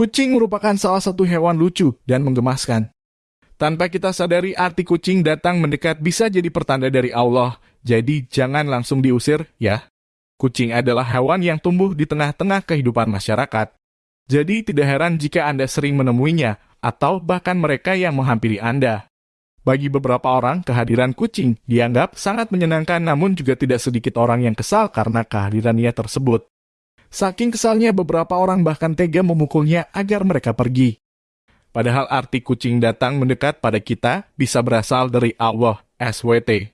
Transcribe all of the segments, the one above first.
Kucing merupakan salah satu hewan lucu dan menggemaskan. Tanpa kita sadari arti kucing datang mendekat bisa jadi pertanda dari Allah, jadi jangan langsung diusir ya. Kucing adalah hewan yang tumbuh di tengah-tengah kehidupan masyarakat. Jadi tidak heran jika Anda sering menemuinya, atau bahkan mereka yang menghampiri Anda. Bagi beberapa orang, kehadiran kucing dianggap sangat menyenangkan namun juga tidak sedikit orang yang kesal karena kehadirannya tersebut. Saking kesalnya beberapa orang bahkan tega memukulnya agar mereka pergi. Padahal arti kucing datang mendekat pada kita bisa berasal dari Allah, SWT.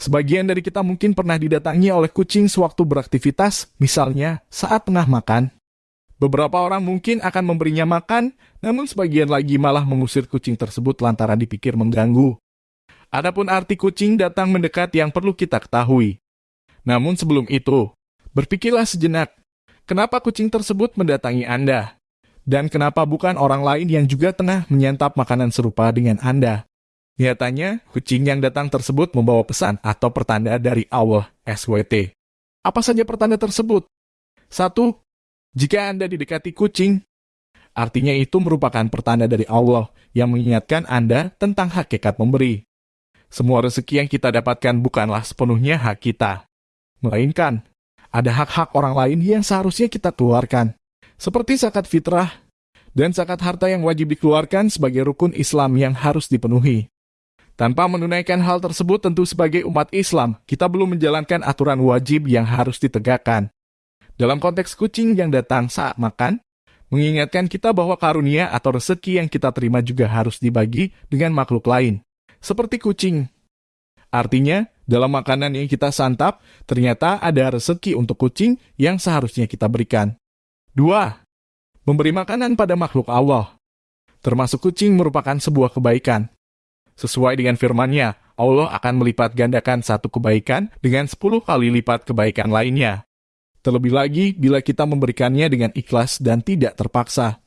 Sebagian dari kita mungkin pernah didatangi oleh kucing sewaktu beraktivitas, misalnya saat tengah makan. Beberapa orang mungkin akan memberinya makan, namun sebagian lagi malah mengusir kucing tersebut lantaran dipikir mengganggu. Adapun arti kucing datang mendekat yang perlu kita ketahui. Namun sebelum itu, berpikirlah sejenak, kenapa kucing tersebut mendatangi Anda? Dan kenapa bukan orang lain yang juga tengah menyantap makanan serupa dengan Anda? Nyatanya, kucing yang datang tersebut membawa pesan atau pertanda dari Allah SWT. Apa saja pertanda tersebut? Satu, jika Anda didekati kucing, artinya itu merupakan pertanda dari Allah yang mengingatkan Anda tentang hakikat memberi. Semua rezeki yang kita dapatkan bukanlah sepenuhnya hak kita, melainkan ada hak-hak orang lain yang seharusnya kita keluarkan, seperti zakat fitrah dan zakat harta yang wajib dikeluarkan sebagai rukun Islam yang harus dipenuhi. Tanpa menunaikan hal tersebut tentu sebagai umat Islam, kita belum menjalankan aturan wajib yang harus ditegakkan. Dalam konteks kucing yang datang saat makan, mengingatkan kita bahwa karunia atau rezeki yang kita terima juga harus dibagi dengan makhluk lain, seperti kucing. Artinya, dalam makanan yang kita santap, ternyata ada rezeki untuk kucing yang seharusnya kita berikan. 2. Memberi makanan pada makhluk Allah. Termasuk kucing merupakan sebuah kebaikan. Sesuai dengan firman-Nya, Allah akan melipat gandakan satu kebaikan dengan sepuluh kali lipat kebaikan lainnya. Terlebih lagi bila kita memberikannya dengan ikhlas dan tidak terpaksa.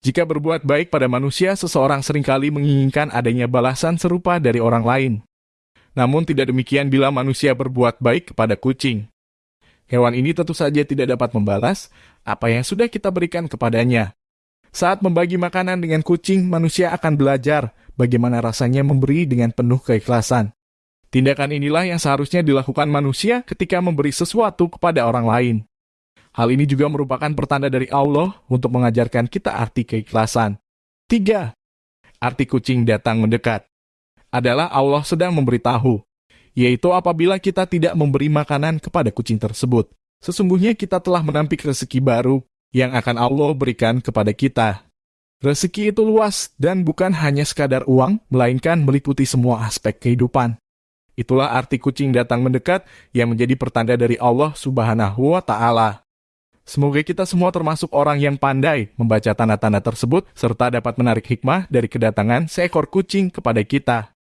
Jika berbuat baik pada manusia, seseorang sering kali menginginkan adanya balasan serupa dari orang lain. Namun tidak demikian bila manusia berbuat baik kepada kucing. Hewan ini tentu saja tidak dapat membalas apa yang sudah kita berikan kepadanya. Saat membagi makanan dengan kucing, manusia akan belajar bagaimana rasanya memberi dengan penuh keikhlasan. Tindakan inilah yang seharusnya dilakukan manusia ketika memberi sesuatu kepada orang lain. Hal ini juga merupakan pertanda dari Allah untuk mengajarkan kita arti keikhlasan. 3. Arti kucing datang mendekat adalah Allah sedang memberitahu, yaitu apabila kita tidak memberi makanan kepada kucing tersebut. Sesungguhnya kita telah menampik rezeki baru yang akan Allah berikan kepada kita. Rezeki itu luas dan bukan hanya sekadar uang, melainkan meliputi semua aspek kehidupan. Itulah arti kucing datang mendekat yang menjadi pertanda dari Allah Subhanahu wa Ta'ala. Semoga kita semua termasuk orang yang pandai membaca tanda-tanda tersebut serta dapat menarik hikmah dari kedatangan seekor kucing kepada kita.